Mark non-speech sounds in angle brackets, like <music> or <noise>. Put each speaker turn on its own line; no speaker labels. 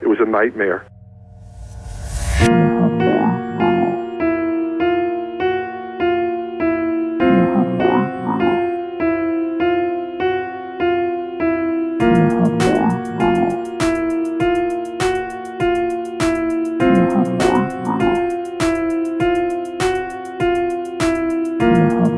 It was a nightmare. Thank <laughs>